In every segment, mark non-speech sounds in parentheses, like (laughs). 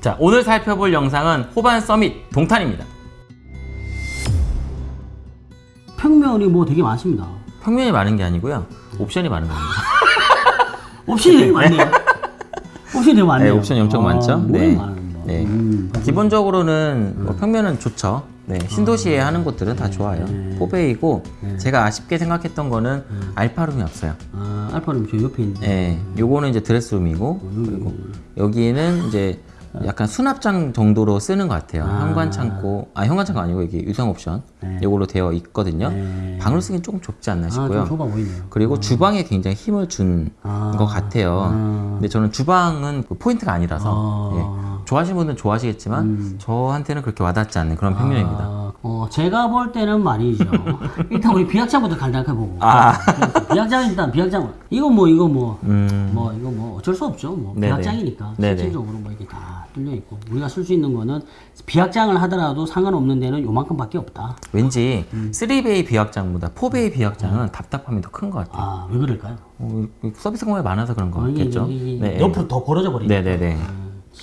자, 오늘 살펴볼 영상은 호반 서밋 동탄입니다. 평면이 뭐 되게 많습니다. 평면이 많은 게 아니고요. 옵션이 많은 겁니다. (laughs) 옵션이 되게 많네요. 옵션이 되게 많네요. 네, 옵션이 엄청 많죠? 뭐가 네. 네. 음, 기본적으로는 뭐 평면은 좋죠. 네, 신도시에 하는 곳들은 다 좋아요. 포베이고 제가 아쉽게 생각했던 거는 알파룸이 없어요. 아, 알파룸 저 옆에 있는데. 네, 요거는 이제 드레스룸이고 그리고 여기는 이제 약간 수납장 정도로 쓰는 것 같아요. 현관 창고, 아 현관 창고 아니고 이게 유상 옵션 요걸로 되어 있거든요. 네. 방으로 쓰긴 조금 좁지 않나 아, 싶고요. 좀 좁아 보이네요. 그리고 주방에 굉장히 힘을 준것 아. 같아요. 아. 근데 저는 주방은 그 포인트가 아니라서 아. 예. 좋아하시는 분들은 좋아하시겠지만 저한테는 그렇게 와닿지 않는 그런 평면입니다. 아, 어, 제가 볼 때는 말이죠. (laughs) 일단 우리 비확장부터 간단하게 보고. 아. 비확장 일단 비확장. 이거 뭐 이거 뭐. 음, 뭐 이거 뭐 어쩔 수 없죠. 뭐 네네. 비확장이니까 네네. 실질적으로 뭐 이게 다 뚫려 있고 우리가 쓸 수 있는 거는 비확장을 하더라도 상관없는 데는 요만큼밖에 없다. 왠지 음. 3베이 비확장보다 4베이 비확장은 답답함이 더 큰 것 같아요. 아 왜 그럴까요? 어, 서비스 공간이 많아서 그런 어, 이게 거겠죠. 이게 네. 옆으로 더 벌어져 버리니까. 네네네.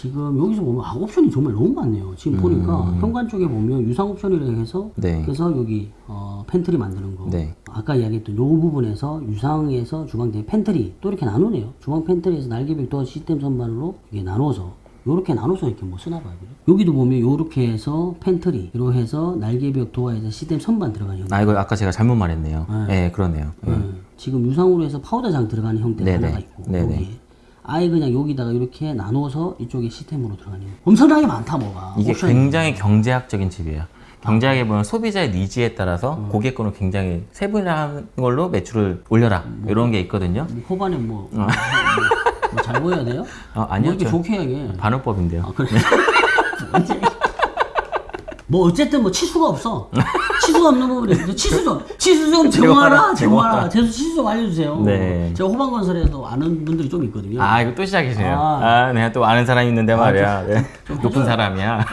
지금 여기서 보면 아, 옵션이 정말 너무 많네요. 지금 보니까 현관 쪽에 보면 유상 옵션이라고 해서 음. 네. 그래서 여기 어, 팬트리 만드는 거. 네. 아까 이야기했던 요 부분에서 유상에서 주방 대 팬트리 또 이렇게 나누네요. 주방 팬트리에서 날개벽 도어 시스템 선반으로 이게 나눠서 요렇게 나눠서 이렇게 뭐 쓰나 봐요. 그죠? 여기도 보면 요렇게 해서 팬트리로 해서 날개벽 도어에서 시스템 선반 들어가는 형태. 아 이거 아까 제가 잘못 말했네요. 네, 그러네요. 예. 음, 지금 유상으로 해서 파우더장 들어가는 형태가 네네. 하나가 있고 네네. 여기 아예 그냥 여기다가 이렇게 나눠서 이쪽에 시스템으로 들어가는 엄청나게 많다 뭐가 이게 옵션이. 굉장히 경제학적인 집이에요. 경제학에 보면 소비자의 needs에 따라서 음. 고객권을 굉장히 세분화한 걸로 매출을 올려라 이런 게 있거든요. 뭐 호반에 뭐, 뭐, 뭐잘 보여야 돼요? (laughs) 어, 뭐 아니요, 이렇게 저 좋게 해야게 반어법인데요. 아 그래 (laughs) 뭐 어쨌든 뭐 치수가 없어 (laughs) 치수가 없는 부분이 치수 좀 치수 좀 제공하라 제공하라, 제수 치수 좀 알려주세요 네. 제가 호반건설에도 아는 분들이 좀 있거든요 아 이거 또 시작이시네요. 아. 아, 내가 또 아는 사람이 있는데 말이야. 네. 좀 높은 해줘요. 사람이야.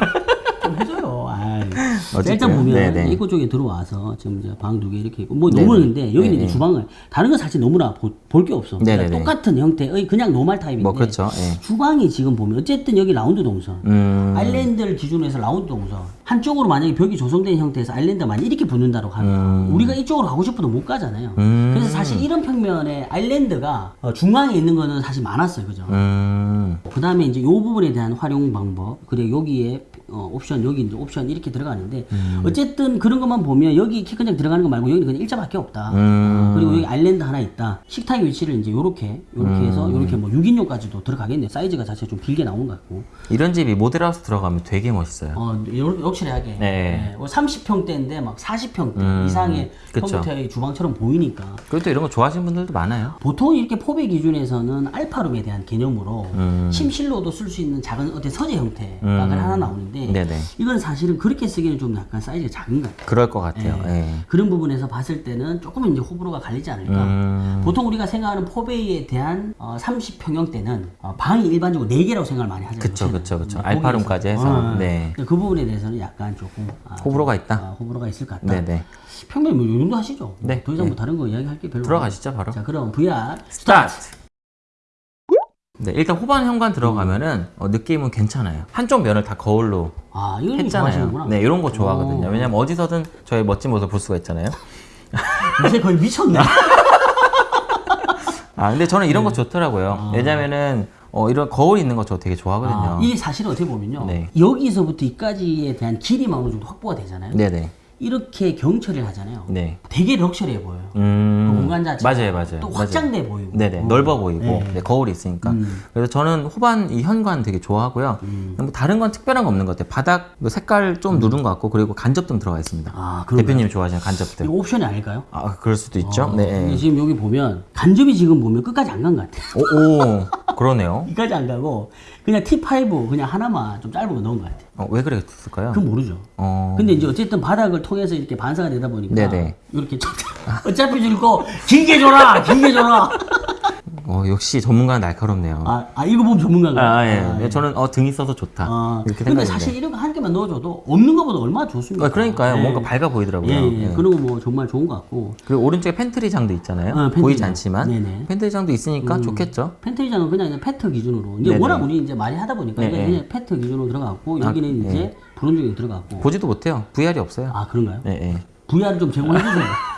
좀 해줘요. 아이. 어쨌든, 일단 보면 네네. 입구 쪽에 들어와서 지금 이제 방 두 개 이렇게 있고 뭐 너무는데 여기는 이제 주방을 다른 건 사실 너무나 볼 게 없어. 네네네. 똑같은 형태의 그냥 노말 타입인데 뭐 그렇죠. 예. 주방이 지금 보면 어쨌든 여기 라운드 동선 음, 아일랜드를 기준으로 해서 라운드 동선 한쪽으로 만약에 벽이 조성된 형태에서 아일랜드가 만약 이렇게 붙는다고 하면 음. 우리가 이쪽으로 가고 싶어도 못 가잖아요. 그래서 사실 이런 평면에 아일랜드가 어, 중앙에 있는 거는 사실 많았어요. 그죠? 음, 그 다음에 이제 요 부분에 대한 활용 방법 그리고 여기에 어, 옵션 여기 이제 옵션 이렇게 들어가는데 음. 어쨌든 그런 것만 보면 여기 키큰장 들어가는 거 말고 여기는 그냥 일자밖에 없다 음. 어, 그리고 여기 아일랜드 하나 있다 식탁 위치를 이제 요렇게 요렇게 음. 해서 요렇게 뭐 6인용까지도 들어가겠네 사이즈가 자체가 좀 길게 나온 것 같고 이런 집이 모델하우스 들어가면 되게 멋있어요. 어 요- 욕실하게 네. 음, 네. 30평대인데 막 40평대 이상의 그쵸. 컴퓨터의 주방처럼 보이니까 또 이런 거 좋아하시는 분들도 많아요. 보통 이렇게 포배 기준에서는 알파룸에 대한 개념으로 음. 침실로도 쓸 수 있는 작은 어떤 서재 형태가 하나 나오는데 네네. 이건 사실은 그렇게 쓰기는 좀 약간 사이즈가 작은 것 같아요. 그럴 것 같아요. 예. 그런 부분에서 봤을 때는 조금 이제 호불호가 갈리지 않을까. 음, 보통 우리가 생각하는 포베이에 대한 어, 30평형대는 어, 방이 일반적으로 4개라고 생각을 많이 하잖아요. 그쵸. 그쵸, 그쵸. 뭐 알파룸까지. 해서. 어, 어. 네. 그 부분에 대해서는 약간 조금 아, 호불호가 있다. 아, 호불호가 있을 것 같다. 네네. 평면이 뭐이 정도 하시죠? 네, 더 이상 네. 뭐 다른 거 이야기할 게 별로 들어가시죠, 바로. 자, 그럼 VR 스타트! 네, 일단 호반 현관 들어가면은 어, 느낌은 괜찮아요. 한쪽 면을 다 거울로 아, 이걸 했잖아요. 네, 이런 거 좋아하거든요. 왜냐면 어디서든 저의 멋진 모습 볼 수가 있잖아요. (laughs) 요새 거의 미쳤네. (laughs) 아, 근데 저는 이런 거 좋더라고요. 왜냐면은 어, 이런 거울 있는 거 저 되게 좋아하거든요. 아, 이게 사실은 어떻게 보면요. 네. 여기서부터 이까지에 대한 길이만 어느 정도 확보가 되잖아요. 네네. 이렇게 경처리를 하잖아요. 네. 되게 럭셔리해 보여요. 음. 그 공간 자체가 맞아요, 맞아요. 또 맞아요. 확장돼 보이고. 네네. 어. 넓어 보이고, 네. 네, 거울이 있으니까. 음. 그래서 저는 호반 이 현관 되게 좋아하고요. 뭐 다른 건 특별한 거 없는 것 같아요. 바닥 뭐 색깔 좀 누른 것 같고, 그리고 간접등 들어가 있습니다. 음. 아? 대표님이 좋아하시는 간접등. 이거 옵션이 아닐까요? 아, 그럴 수도 있죠. 어, 네. 지금 여기 보면 간접이 지금 보면 끝까지 안 간 것 같아요. 오, 오, (laughs) 그러네요. 끝까지 안 가고 그냥 T5 그냥 하나만 좀 짧은 거 넣은 것 같아요. 어, 왜 그랬을까요? 그건 모르죠. 어, 근데 이제 어쨌든 바닥을 통해서 이렇게 반사가 되다 보니까 네네. 이렇게 좀 (laughs) 어차피 줄 거 길게 줘라, 길게 줘라. 어, 역시 전문가는 날카롭네요. 아, 아 이거 보면 전문가인가요? 아, 예. 아, 예. 저는 어, 등이 써서 좋다. 아, 이렇게 근데 생각했는데. 사실 이런 거한 개만 넣어줘도 없는 것보다 얼마나 좋습니까? 아, 그러니까요. 예. 뭔가 밝아 보이더라고요. 예, 예. 예. 그리고 뭐 정말 좋은 것 같고 그리고 오른쪽에 팬트리장도 있잖아요. 어, 팬트리장. 보이지 않지만 네네. 팬트리장도 있으니까 좋겠죠. 팬트리장은 그냥 PET 기준으로 이제 네네. 워낙 우리 이제 많이 하다 보니까 네네. 그냥 PET 기준으로 들어갔고 여기는 아, 이제 브론즈에 들어갔고 보지도 못해요. VR이 없어요. 아 그런가요? 예, 예. VR을 좀 제공해 주세요. (laughs)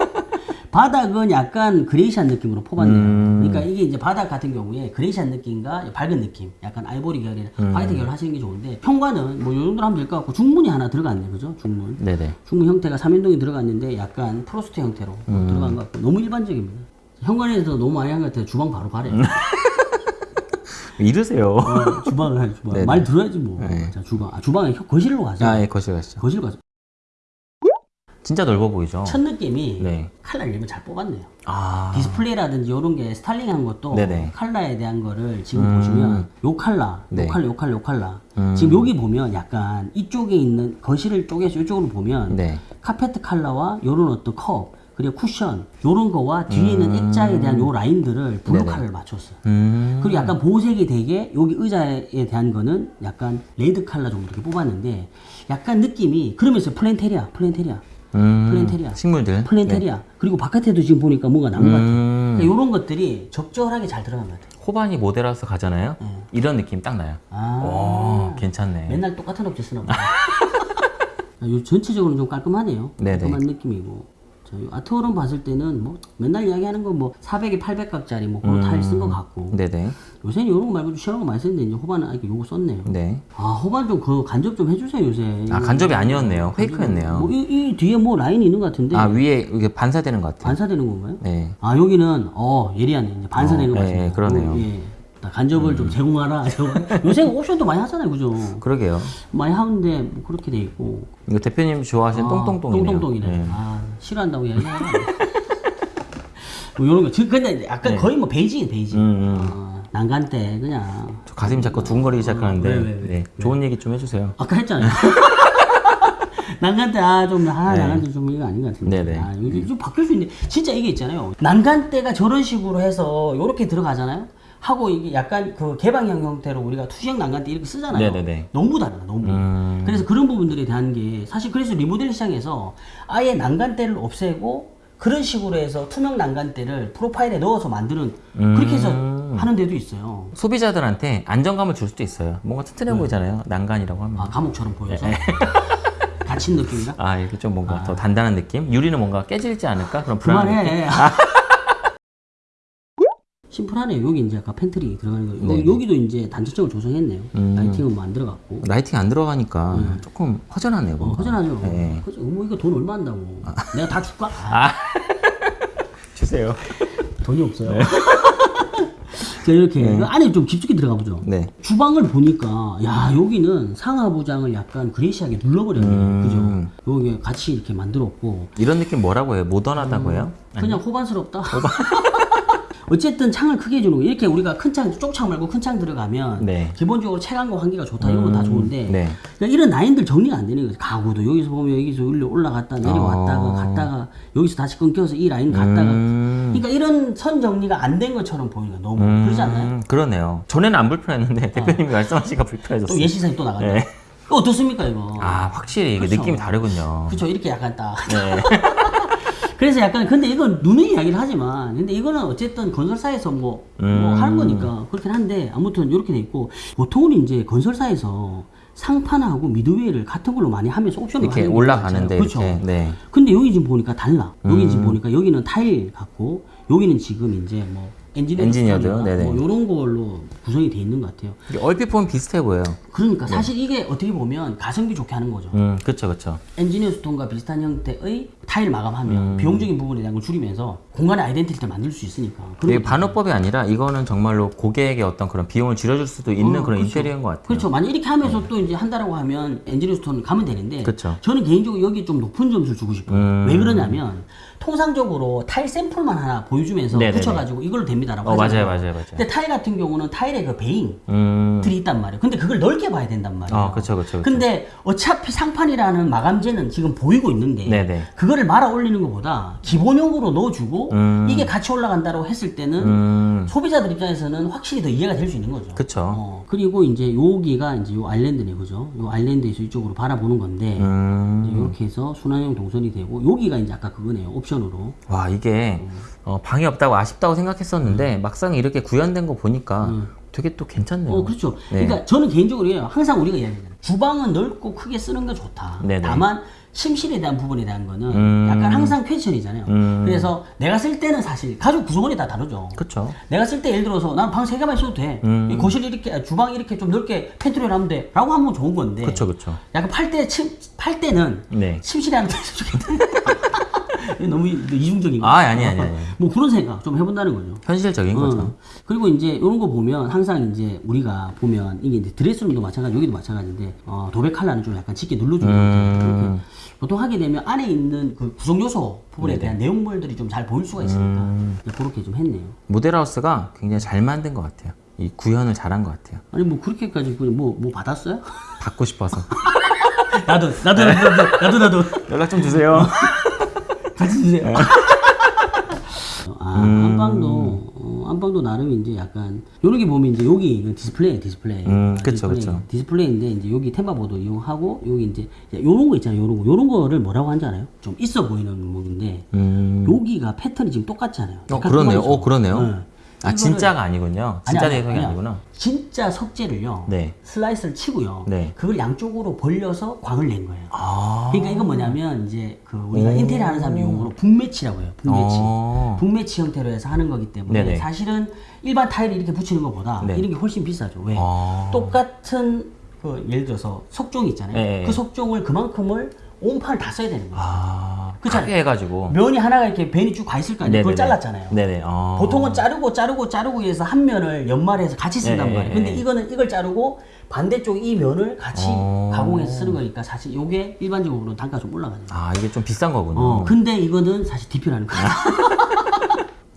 바닥은 약간 grayish한 느낌으로 퍼봤네요. 음. 그러니까 이게 이제 바닥 같은 경우에 grayish한 느낌과 밝은 느낌, 약간 아이보리 계열이나 음. 화이트 계열 하시는 게 좋은데 현관은 뭐이 정도로 하면 될 것 같고 중문이 하나 들어갔네, 그죠? 중문. 네네. 중문 형태가 3연동이 들어갔는데 약간 frost 형태로 음. 들어간 것 같고 너무 일반적입니다. 현관에서 너무 많이 한 것 같아요. 주방 바로 가래요. (laughs) 이르세요. 어, 주방을 할 주방. (laughs) 네네. 말 들어야지 뭐. 네. 자 주방. 아 주방에 혀- 거실로 가죠. 아, 예, 거실 가시죠. 거실 가죠. 진짜 넓어 보이죠? 첫 느낌이 네. 칼라 이름을 잘 뽑았네요. 아, 디스플레이라든지 이런 게 스타일링한 것도 네네. 칼라에 대한 거를 지금 음. 보시면 요 칼라, 네. 요 칼라, 요 칼라, 요 칼라. 음. 지금 여기 보면 약간 이쪽에 있는 거실을 쪼개서 이쪽으로 보면 네. 카페트 칼라와 요런 어떤 컵 그리고 쿠션 요런 거와 뒤에 있는 액자에 대한 요 라인들을 블루 음. 칼라를 맞췄어요. 음. 그리고 약간 보색이 되게 여기 의자에 대한 거는 약간 레드 칼라 정도 이렇게 뽑았는데 약간 느낌이 그러면서 planterior, planterior, 음. 플랜테리아. 식물들. 플랜테리아. 그리고 바깥에도 지금 보니까 뭔가 같아요. 음. 그러니까 이런 것들이 적절하게 잘 들어간 것 같아요. 호반이 모델하우스 가잖아요. 이런 느낌 딱 나요. 아, 오, 괜찮네. 맨날 똑같은 업체 쓰나 보다. (laughs) 아, 요 전체적으로 좀 깔끔하네요. 네네. 깔끔한 느낌이고. 자, 요 아트월은 봤을 때는 뭐 맨날 이야기하는 건 뭐 400에 800각짜리 뭐 그런 타일 쓴 것 같고. 네네. 요새는 이런 거 말고 좀 시원한 거 많이 쓰는데 이제 호반은 아직 요거 썼네요. 네. 아 호반 좀 그 간접 좀 해주세요 요새. 아, 간접이 아니었네요. 페이크였네요. 뭐, 이, 이 뒤에 뭐 라인이 있는 것 같은데 아, 위에 이게 반사되는 것 같아요. 반사되는 건가요? 네. 아 여기는 어 예리하네 이제 반사되는 어, 거 예, 같습니다. 예, 그러네요. 음. 어, 예. 나 간접을 좀 제공하라. (laughs) 요새 옵션도 많이 하잖아요, 그죠? 그러게요. 많이 하는데 뭐 그렇게 돼 있고. 이거 대표님 좋아하시는 똥똥똥이네요. 똥똥똥이네. 네. 아 싫어한다고 얘기하나? 뭐 이런 거. 지- 근데 약간 거의 뭐 베이징이 베이징. 네. 음, 음. 아, 난간 때 그냥 저 가슴이 자꾸 두근거리기 시작하는데 왜, 왜, 왜? 네. 좋은 얘기 좀 해주세요. 아까 했잖아요. (laughs) 난간 때 아좀 아, 네. 난간 때좀 이거 아닌 것 같은데. 네네. 아, 이게 좀 바뀔 수 있는데 진짜 이게 있잖아요. 난간 때가 저런 식으로 해서 이렇게 들어가잖아요. 하고 이게 약간 그 개방형 형태로 우리가 투시형 난간 때 이렇게 쓰잖아요. 네네네. 너무 달라, 너무. 음. 그래서 그런 부분들에 대한 게 사실 그래서 리모델 시장에서 아예 난간대를 없애고 그런 식으로 해서 투명 난간대를 프로파일에 넣어서 만드는 그렇게 해서 음. 하는 데도 있어요. 소비자들한테 안정감을 줄 수도 있어요. 뭔가 튼튼해 보이잖아요. 난간이라고 하면. 아 감옥처럼 보여서 네. 갇힌 느낌이다. 아, 이렇게 좀 뭔가 더 단단한 느낌? 유리는 뭔가 깨질지 않을까? 그런 느낌? 그만해. (laughs) 심플하네요. 여기 이제 아까 팬트리 들어가는 거. 네. 여기도 이제 단체적으로 조성했네요. 음. lighting은 뭐 안 들어갔고. lighting 안 들어가니까 조금 허전하네요. 어. 허전하죠. 네. 그죠? 뭐 이거 돈 얼마 한다고. 내가 다 줄까? 아, (laughs) 주세요. 돈이 없어요. (laughs) 자, 이렇게 그 안에 좀 깊숙이 들어가 보죠. 네. 주방을 보니까 야 여기는 상하부장을 약간 그레이시하게 눌러버렸네. 음. 그죠? 여기 같이 이렇게 만들었고 이런 느낌 뭐라고 해요? 모던하다고 해요? 그냥 호반스럽다. (laughs) 어쨌든 창을 크게 해주는 거. 이렇게 우리가 큰 창, 쪽창 말고 큰 창 들어가면 네. 기본적으로 채광과 환기가 좋다 이런 건 다 좋은데 네. 그러니까 이런 라인들 정리가 안 되는 거죠. 가구도 여기서 보면 여기서 올려 올라갔다 내려왔다가 어. 갔다가 여기서 다시 끊겨서 이 라인 갔다가 음. 그러니까 이런 선 정리가 안 된 것처럼 거야. 너무 음, 그러지 않나요? 그러네요. 전에는 안 불편했는데 대표님이 말씀하시니까 불편해졌어요. 또 예시사에 또. 네. 이거 어떻습니까 이거? 아, 확실히 이게 그쵸. 느낌이 다르군요. 그렇죠. 이렇게 약간 딱. 네. (laughs) 그래서 약간 근데 이건 눈의 이야기를 하지만 근데 이거는 어쨌든 건설사에서 뭐, 뭐 음. 하는 거니까 그렇긴 한데 아무튼 이렇게 돼 있고 보통은 이제 건설사에서 상판하고 미드웨이를 같은 걸로 많이 하면서 옵션을 이렇게 올라가는데 그렇죠. 이렇게. 네. 근데 여기 지금 보니까 달라. 여기 음. 지금 보니까 여기는 타일 같고 여기는 지금 이제 뭐 engineer engineered. 뭐 이런 걸로 구성이 돼 있는 것 같아요. 얼핏 보면 비슷해 보여요. 그러니까 사실 이게 어떻게 보면 가성비 좋게 하는 거죠. 음, 그쵸, 그쵸. engineer stone과 비슷한 형태의 타일 마감하면 음. 비용적인 부분에 대한 걸 줄이면서 공간의 identity를 만들 수 있으니까. 이게 반어법이 아니라 이거는 정말로 고객의 어떤 그런 비용을 줄여줄 수도 있는 어, 그런 그렇죠. 인테리어인 것 같아요. 그렇죠. 만약 이렇게 하면서 또 이제 한다라고 하면 engineer stone 가면 되는데 그렇죠. 저는 개인적으로 여기 좀 높은 점수를 주고 싶어요. 음. 왜 그러냐면 통상적으로 타일 샘플만 하나 보여주면서 네네네. 붙여가지고 이걸로 됩니다라고 어, 하잖아요. 맞아요, 맞아요, 맞아요. 근데 타일 같은 경우는 타일의 그 vein 음. 들이 있단 말이에요. 근데 그걸 넓게 봐야 된단 말이에요. 어, 그쵸, 그쵸, 그쵸. 근데 어차피 상판이라는 마감재는 지금 보이고 있는데 네네. 그거를 말아 올리는 것보다 기본형으로 넣어주고 음. 이게 같이 올라간다고 했을 때는 음. 소비자들 입장에서는 확실히 더 이해가 될 수 있는 거죠. 그쵸. 어, 그리고 이제 여기가 이제 요 island네, 그죠? 요 island에서 이쪽으로 바라보는 건데 음. 이렇게 해서 순환형 동선이 되고 여기가 이제 아까 그거네요, 옵션으로. 와 이게 어, 방이 없다고 아쉽다고 생각했었는데 막상 이렇게 구현된 거 보니까 되게 또 괜찮네요. 어, 그렇죠. 네. 그러니까 저는 개인적으로. 항상 우리가 이야기하잖아요. 주방은 넓고 크게 쓰는 게 좋다. 네네. 다만 침실에 대한 부분에 대한 거는 음. 약간 항상 question이잖아요. 음. 그래서 내가 쓸 때는 사실 가족 구성원이 다 다르죠. 그쵸. 내가 쓸 때 예를 들어서 난 방 세 개만 있어도 돼. 음. 이 거실 이렇게 아, 주방 이렇게 좀 넓게 pantry를 하면 돼. 라고 하면 좋은 건데. 그쵸 그쵸. 약간 팔 때 침, 팔 때는 네. 침실에 하면 좋겠다. (laughs) 너무 이- 이중적인 거. 아, 아니, 아니, 아니. 뭐 그런 생각 좀 해본다는 거죠. 현실적인 거죠. 어. 그리고 이제 이런 거 보면 항상 이제 우리가 보면 이게 이제 드레스룸도 마찬가지, 여기도 마찬가지인데 어, 도배 칼라는 좀 약간 짙게 눌러주는 음. 거죠. 보통 하게 되면 안에 있는 그 구성 요소 부분에 대한 내용물들이 좀 잘 보일 수가 있으니까 음. 그렇게 좀 했네요. 모델하우스가 굉장히 잘 만든 것 같아요. 이 구현을 잘한 것 같아요. 아니 뭐 그렇게까지 뭐뭐 받았어요? 받고 싶어서 나도 (laughs) 나도 나도 나도 나도, 나도. 연락 좀 주세요. (laughs) 같이 주세요. 네. 아, 안방도 어, 안방도 나름 이제 약간 요런 게 보면 이제 여기 디스플레이 디스플레이. 음, 아, 그쵸, 디스플레이. 그쵸. 디스플레이인데 이제 여기 tambour board 이용하고 여기 이제 요런 거 있잖아요. 요런 거 요런 거를 뭐라고 하는지 알아요? 좀 있어 보이는 건데 음. 여기가 패턴이 지금 똑같잖아요. 어 그러네요. 똑같죠? 어 그러네요. 네. 아 진짜가 아니군요. 진짜 아니, 아니, 내성이 아니야. 아니구나. 진짜 석재를요. 네. 슬라이스를 치고요. 네. 그걸 양쪽으로 벌려서 광을 낸 거예요. 아. 그러니까 이건 뭐냐면 이제 그 우리가 오. 인테리어 하는 사람 용어로 book match라고 해요. book match. 어. book match 형태로 해서 하는 거기 때문에 네네. 사실은 일반 타일을 이렇게 붙이는 것보다 네. 이런 게 훨씬 비싸죠. 왜? 아. 똑같은 그 예를 들어서 석종 있잖아요. 네. 그 석종을 그만큼을 온판을 다 써야 되는 거예요. 크게 해가지고. 면이 하나가 이렇게 벤이 쭉 가 있을 거 아니에요. 그걸 네네네. 잘랐잖아요. 네네. 아. 보통은 자르고 자르고 자르고 해서 한 면을 연말해서 같이 쓴단 네, 말이에요. 네, 근데 네. 이거는 이걸 자르고 반대쪽 이 면을 같이 어. 가공해서 쓰는 거니까 사실 이게 일반적으로 단가 좀 올라가죠. 아 이게 좀 비싼 거군요. 어, 근데 이거는 사실 DP라는 거야. (laughs)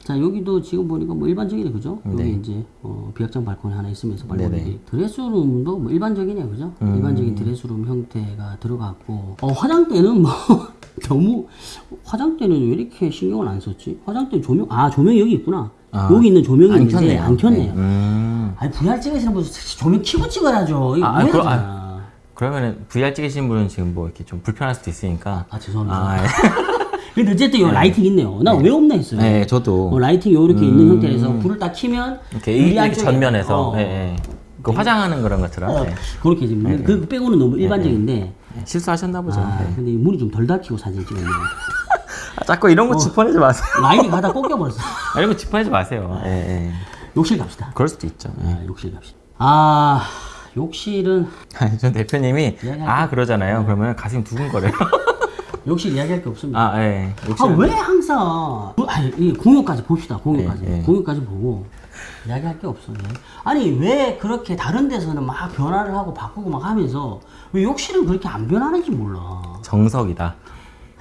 자, 여기도 지금 보니까 뭐 일반적이네, 그죠? 네. 여기 이제, 어, 비약장 발코니 하나 있으면서 발코니. 드레스룸도 뭐 일반적이네, 그죠? 음. 일반적인 드레스룸 형태가 들어갔고, 어, 화장대는 뭐, (laughs) 너무, 화장대는 왜 이렇게 신경을 안 썼지? 화장대 조명, 아, 조명이 여기 있구나. 아, 여기 있는 조명이 안 있는데 켰네요. 안 켰네요. 네. 음. 아니, VR 찍으시는 분 조명 켜고 찍어야죠. 이거 아, 아, 왜 그럼- 하잖아. 그러면은 VR 찍으신 분은 지금 뭐 이렇게 좀 불편할 수도 있으니까. 아, 죄송합니다. 아, 예. (laughs) 근데 어쨌든 요 lighting 있네요. 나 왜 없나 했어요. 네, 저도 어, lighting 요렇게 있는 형태에서 불을 딱 켜면 이렇게 이렇게 전면에서 어, 예, 예. 그 화장하는 그런 것처럼 어, 예. 그렇게 지금 그 빼고는 너무 일반적인데 실수하셨나 보죠. 아, 예. 근데 이 문이 좀 덜 닫히고 사진 찍었네요. (laughs) 아, 자꾸 이런 거 짚어내지 마세요. 라인이 가다 꺾여버렸어. 아, (laughs) 이런 거 짚어내지 마세요. 예, 예. 욕실 갑시다. 그럴 수도 있죠. 예. 아, 욕실 갑시다. 아 욕실은 아니, 전 대표님이. 아 그러잖아요. 그러면 가슴이 두근거려요. 욕실 이야기할 게 없습니다. 아, 예. 아 왜 항상 그- 아니 이 공유까지 봅시다 공유까지 네, 네. 공유까지 보고 이야기할 게 없어 요 아니 왜 그렇게 다른 데서는 막 변화를 하고 바꾸고 막 하면서 왜 욕실은 그렇게 안 변하는지 몰라 정석이다.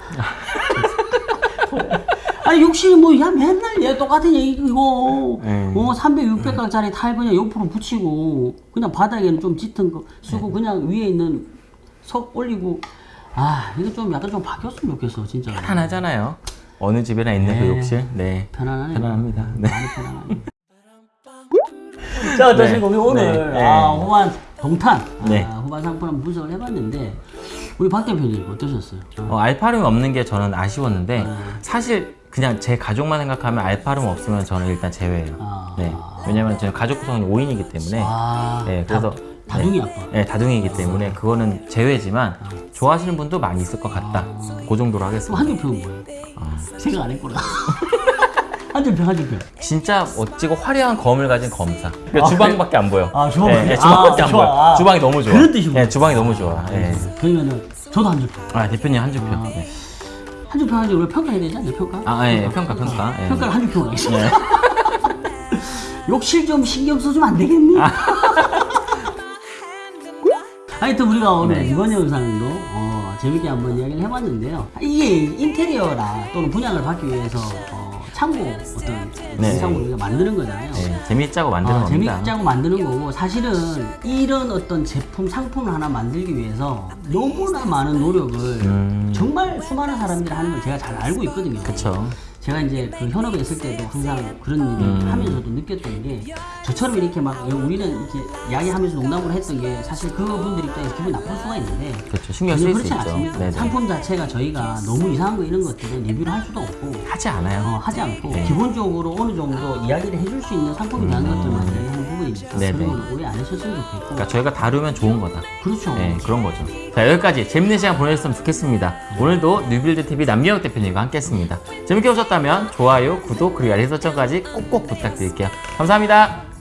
(laughs) 아니 욕실이 뭐 야 맨날 얘 똑같은 얘기 이거 네. 어 300, 600강짜리 타일 그냥 옆으로 붙이고 그냥 바닥에는 좀 짙은 거 쓰고 네. 그냥 위에 있는 석 올리고 아 이거 좀 약간 좀 바뀌었으면 좋겠어 진짜 편하잖아요. 어느 집에나 있는 그 네. 욕실. 네. 편안하네 편안합니다. 네. 많이 편안하네 자 어떠신가요 네. 오늘 네. 아, 후반 동탄 네. 아, 후반 상품 한번 분석을 해봤는데 우리 박 대표님 어떠셨어요? 어, 알파룸이 없는 게 저는 아쉬웠는데 네. 사실 그냥 제 가족만 생각하면 알파룸 없으면 저는 일단 제외예요. 아. 네. 왜냐면 저희 가족 구성이 5인이기 때문에 아, 네, 그래서 다, 다둥이 아빠 네, 다둥이기 때문에 그거는 제외지만 좋아하시는 분도 많이 있을 것 같다. 그 정도로 하겠습니다. 한줄 평은 뭐예요? 아. 생각 안 했구나 한줄 평 한줄 평 진짜 멋지고 화려한 검을 가진 검사. 그러니까 주방밖에 안 보여. 아, 주방밖에- 네, 네, 주방밖에 아, 안 좋아. 보여. 아. 주방이 너무 좋아. 그런 뜻이구나. 네, 주방이 너무 좋아. 네. 그러면은 저도 한줄 평 아 대표님 한 줄 평. 아. 네. 한줄평 하지 우리 평가해야 되지 않나요 평가? 아, 예, 평가, 평가. 예. 평가를 한줄평 하겠습니다 네. (laughs) 욕실 좀 신경 써주면 안 되겠니? (laughs) 아. 하여튼 우리가 오늘 네. 이번 영상도 어, 재밌게 한번 이야기를 해봤는데요. 이게 인테리어라 또는 분양을 받기 위해서 어, 창고 어떤 네. 창고 우리가 만드는 거잖아요. 네, 재밌자고 만드는 어, 겁니다. 재밌자고 만드는 거고 사실은 이런 어떤 제품 상품을 하나 만들기 위해서 너무나 많은 노력을 음. 정말 수많은 사람들이 하는 걸 제가 잘 알고 있거든요. 그쵸. 제가 이제 그 현업에 있을 때도 항상 그런 일을 음. 하면서도 느꼈던 게 저처럼 이렇게 막 우리는 이렇게 이야기하면서 농담을 했던 게 사실 그분들 입장에서 기분이 나쁠 수가 있는데 그렇죠. 신경 전혀 쓸수 그렇지 있죠. 않습니다. 네네. 상품 자체가 저희가 너무 이상한 거 이런 것들은 리뷰를 할 수도 없고 하지 않아요. 어, 하지 않고 네. 기본적으로 어느 정도 이야기를 해줄 수 있는 상품에 대한 것들만 이야기하는 부분이니까 음. 네네. 그런 건 오해 안 하셨으면 좋겠고 그러니까 저희가 다루면 좋은 거다. 그렇죠. 네, 그런 거죠. 자, 여기까지 재밌는 시간 보내셨으면 좋겠습니다. 오늘도 뉴빌드 TV 남기혁 대표님과 함께 했습니다. 재밌게 보셨다면 좋아요, 구독, 그리고 알림 설정까지 꼭꼭 부탁드릴게요. 감사합니다.